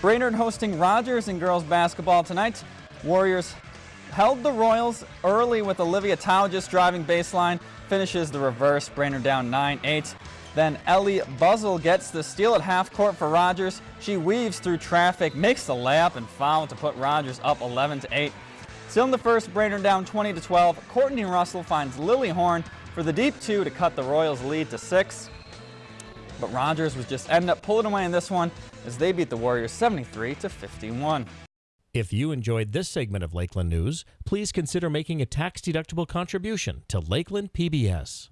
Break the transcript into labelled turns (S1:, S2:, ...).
S1: Brainerd hosting Rogers in girls basketball tonight. Warriors held the Royals early with Olivia Tao just driving baseline. Finishes the reverse. Brainerd down 9-8. Then Ellie Buzzle gets the steal at half court for Rogers. She weaves through traffic, makes the layup and foul to put Rogers up 11 to 8. Still in the first, Brainerd down 20 to 12. Courtney Russell finds Lily Horn for the deep two to cut the Royals lead to six. But Rogers was just ended up pulling away in this one as they beat the Warriors 73 to 51.
S2: If you enjoyed this segment of Lakeland News, please consider making a tax-deductible contribution to Lakeland PBS.